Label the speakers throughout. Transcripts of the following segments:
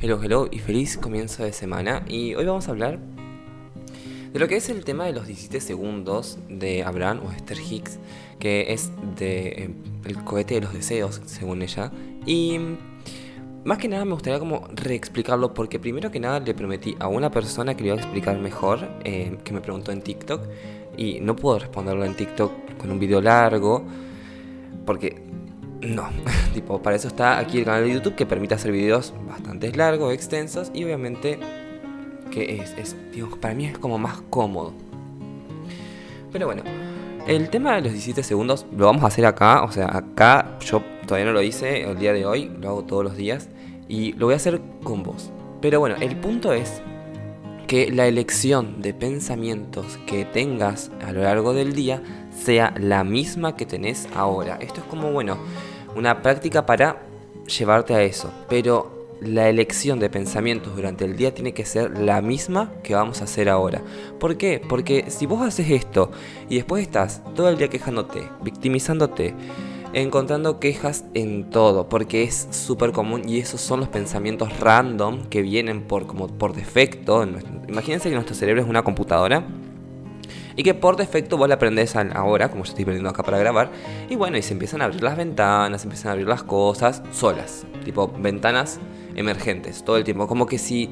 Speaker 1: Hello, hello y feliz comienzo de semana. Y hoy vamos a hablar de lo que es el tema de los 17 segundos de Abraham o Esther Hicks, que es de eh, el cohete de los deseos, según ella. Y más que nada me gustaría como reexplicarlo porque primero que nada le prometí a una persona que le iba a explicar mejor, eh, que me preguntó en TikTok, y no puedo responderlo en TikTok con un video largo, porque no, tipo, para eso está aquí el canal de YouTube que permite hacer videos bastante largos, extensos y obviamente que es, es para mí es como más cómodo. Pero bueno, el tema de los 17 segundos lo vamos a hacer acá, o sea, acá yo todavía no lo hice el día de hoy, lo hago todos los días y lo voy a hacer con vos. Pero bueno, el punto es que la elección de pensamientos que tengas a lo largo del día sea la misma que tenés ahora. Esto es como, bueno, una práctica para llevarte a eso. Pero la elección de pensamientos durante el día tiene que ser la misma que vamos a hacer ahora. ¿Por qué? Porque si vos haces esto y después estás todo el día quejándote, victimizándote, encontrando quejas en todo, porque es súper común y esos son los pensamientos random que vienen por, como por defecto. Imagínense que nuestro cerebro es una computadora y que por defecto vos la aprendés ahora, como yo estoy aprendiendo acá para grabar, y bueno, y se empiezan a abrir las ventanas, se empiezan a abrir las cosas solas, tipo ventanas emergentes, todo el tiempo, como que si...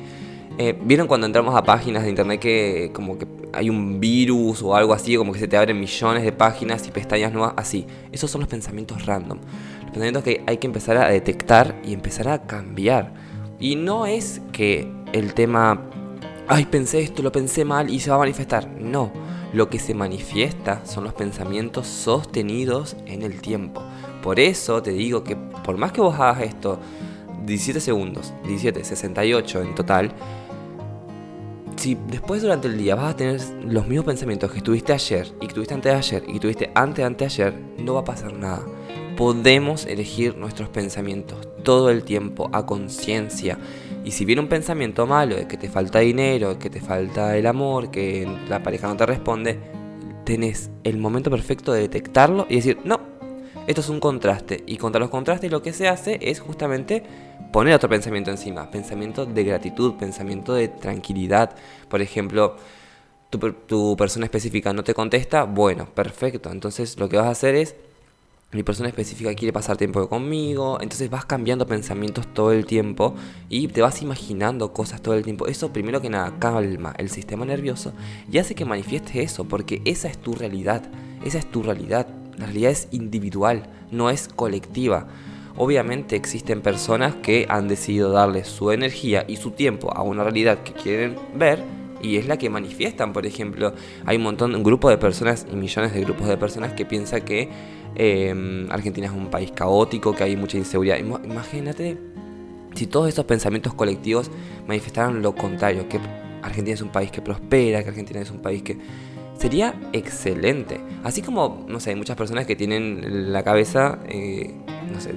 Speaker 1: Eh, ¿Vieron cuando entramos a páginas de internet que como que hay un virus o algo así, como que se te abren millones de páginas y pestañas nuevas? Así. Esos son los pensamientos random. Los pensamientos que hay que empezar a detectar y empezar a cambiar. Y no es que el tema, ay, pensé esto, lo pensé mal y se va a manifestar. No lo que se manifiesta son los pensamientos sostenidos en el tiempo. Por eso te digo que por más que vos hagas esto 17 segundos, 17, 68 en total, si después durante el día vas a tener los mismos pensamientos que tuviste ayer y que tuviste antes de ayer y que tuviste antes de anteayer, no va a pasar nada. Podemos elegir nuestros pensamientos todo el tiempo a conciencia y si viene un pensamiento malo de que te falta dinero, que te falta el amor, que la pareja no te responde, tenés el momento perfecto de detectarlo y decir, no, esto es un contraste. Y contra los contrastes lo que se hace es justamente poner otro pensamiento encima. Pensamiento de gratitud, pensamiento de tranquilidad. Por ejemplo, tu, persona específica no te contesta, bueno, perfecto. Entonces lo que vas a hacer es mi persona específica quiere pasar tiempo conmigo, entonces vas cambiando pensamientos todo el tiempo y te vas imaginando cosas todo el tiempo. Eso primero que nada calma el sistema nervioso y hace que manifiestes eso, porque esa es tu realidad, esa es tu realidad. La realidad es individual, no es colectiva. Obviamente existen personas que han decidido darle su energía y su tiempo a una realidad que quieren ver y es la que manifiestan, por ejemplo. Hay un montón, un grupo de personas y millones de grupos de personas que piensan que Em, Argentina es un país caótico, que hay mucha inseguridad. Imagínate si todos esos pensamientos colectivos manifestaran lo contrario, que Argentina es un país que prospera, que Argentina es un país que... Sería excelente. Así como, no sé, hay muchas personas que tienen la cabeza, eh, no sé,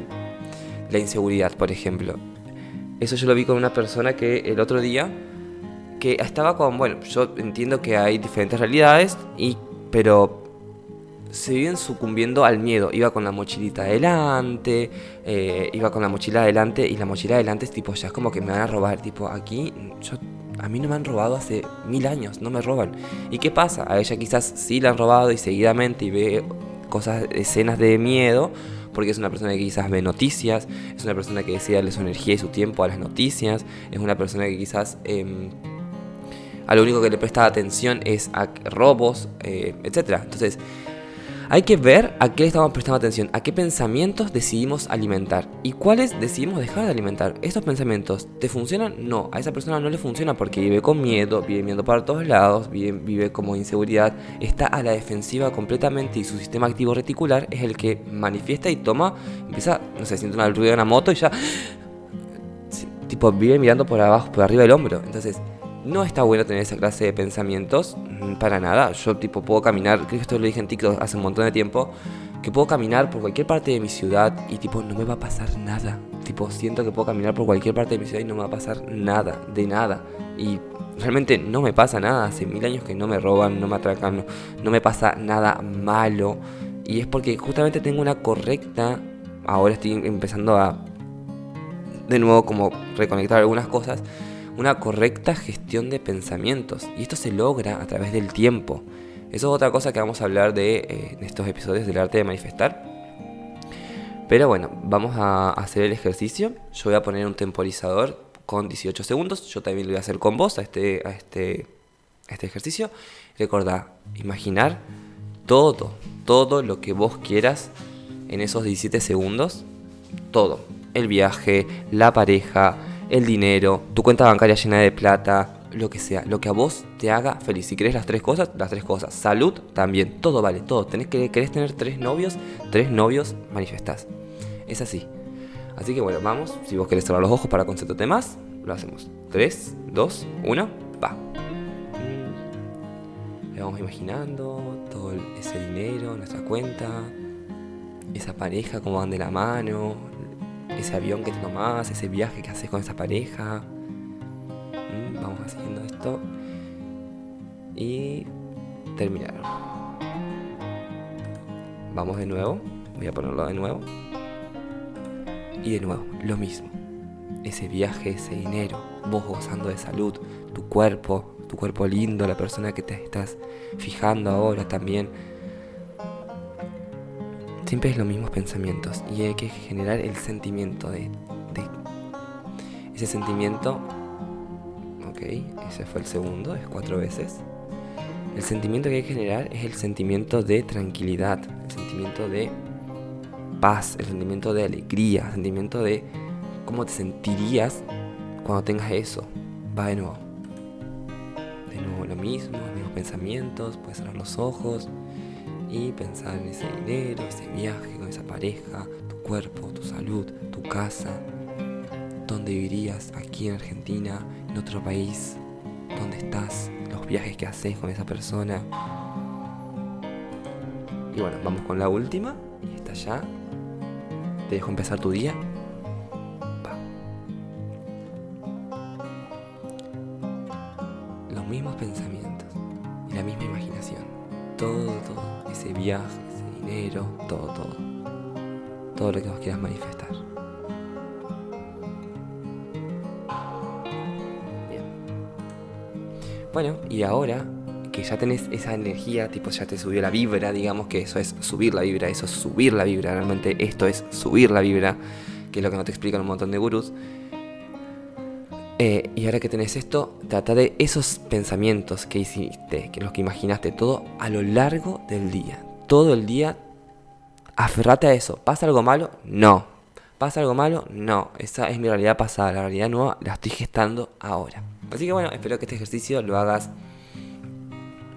Speaker 1: la inseguridad, por ejemplo. Eso yo lo vi con una persona que el otro día, que estaba con, bueno, yo entiendo que hay diferentes realidades, y, pero se viven sucumbiendo al miedo. Iba con la mochilita adelante, eh, iba con la mochila adelante y la mochila adelante es tipo, ya es como que me van a robar. Tipo, aquí yo, a mí no me han robado hace mil años, no me roban. ¿Y qué pasa? A ella quizás sí la han robado y seguidamente y ve cosas, escenas de miedo, porque es una persona que quizás ve noticias, es una persona que decide darle su energía y su tiempo a las noticias, es una persona que quizás... Em, a lo único que le presta atención es a robos, eh, etc. Entonces, hay que ver a qué estamos prestando atención, a qué pensamientos decidimos alimentar y cuáles decidimos dejar de alimentar. ¿Estos pensamientos te funcionan? No, a esa persona no le funciona porque vive con miedo, vive miedo para todos lados, vive, como inseguridad, está a la defensiva completamente y su sistema activo reticular es el que manifiesta y toma, empieza, no sé, siente una ruido de una moto y ya, tipo, vive mirando por abajo, por arriba del hombro. Entonces, no está bueno tener esa clase de pensamientos, mm, para nada. Yo tipo puedo caminar, creo que esto lo dije en TikTok hace un montón de tiempo, que puedo caminar por cualquier parte de mi ciudad y tipo no me va a pasar nada. Tipo siento que puedo caminar por cualquier parte de mi ciudad y no me va a pasar nada, de nada. Y realmente no me pasa nada. Hace mil años que no me roban, no me atracan, no, no me pasa nada malo. Y es porque justamente tengo una correcta, ahora estoy empezando a de nuevo como reconectar algunas cosas, una correcta gestión de pensamientos. Y esto se logra a través del tiempo. Eso es otra cosa que vamos a hablar de eh, en estos episodios del arte de manifestar. Pero bueno, vamos a hacer el ejercicio. Yo voy a poner un temporizador con 18 segundos. Yo también lo voy a hacer con vos a este, a este, a este ejercicio. Recordá, imaginar todo, todo lo que vos quieras en esos 17 segundos. Todo. El viaje, la pareja, el dinero, tu cuenta bancaria llena de plata, lo que sea, lo que a vos te haga feliz. Si querés las tres cosas, las tres cosas. Salud también, todo vale, todo. Tenés que, querés tener tres novios, tres novios manifestás. Es así. Así que bueno, vamos. Si vos querés cerrar los ojos para concentrarte más, lo hacemos. 3, 2, 1, va. Le vamos imaginando todo ese dinero, nuestra cuenta, esa pareja, cómo van de la mano, ese avión que te tomás, ese viaje que haces con esa pareja. Mm, vamos haciendo esto. Y terminar. Vamos de nuevo. Voy a ponerlo de nuevo. Y de nuevo, lo mismo. Ese viaje, ese dinero, vos gozando de salud, tu cuerpo, tu cuerpo lindo, la persona que te estás fijando ahora también. Siempre es los mismos pensamientos y hay que generar el sentimiento de, ese sentimiento Ok, ese fue el segundo, es cuatro veces. El sentimiento que hay que generar es el sentimiento de tranquilidad, el sentimiento de paz, el sentimiento de alegría, el sentimiento de cómo te sentirías cuando tengas eso. Va de nuevo. De nuevo lo mismo, los mismos pensamientos, puedes cerrar los ojos y pensar en ese dinero, ese viaje con esa pareja, tu cuerpo, tu salud, tu casa, dónde vivirías aquí en Argentina, en otro país, dónde estás, los viajes que haces con esa persona. Y bueno, vamos con la última. Y está ya. Te dejo empezar tu día. Todo. Ese viaje, ese dinero, todo, todo. Todo lo que vos quieras manifestar. Bueno, y ahora que ya tenés esa energía, tipo ya te subió la vibra, digamos que eso es subir la vibra, eso es subir la vibra, realmente esto es subir la vibra, que es lo que no te explican un montón de gurús. Eh, y ahora que tenés esto, trata de esos pensamientos que hiciste, que los que imaginaste, todo a lo largo del día. Todo el día, aferrate a eso. ¿Pasa algo malo? No. ¿Pasa algo malo? No. Esa es mi realidad pasada. La realidad nueva la estoy gestando ahora. Así que bueno, espero que este ejercicio lo hagas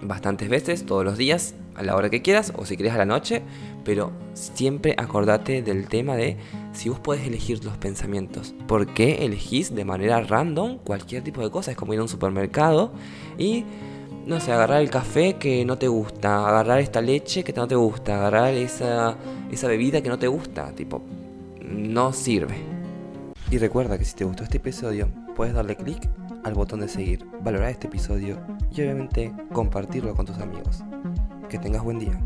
Speaker 1: bastantes veces, todos los días, a la hora que quieras o si quieres a la noche, pero siempre acordate del tema de si vos podés elegir los pensamientos. ¿Por qué elegís de manera random cualquier tipo de cosa? Es como ir a un supermercado y, no sé, agarrar el café que no te gusta, agarrar esta leche que no te gusta, agarrar esa, esa bebida que no te gusta, tipo, no sirve. Y recuerda que si te gustó este episodio, puedes darle clic al botón de seguir, valorar este episodio y obviamente compartirlo con tus amigos. Que tengas buen día.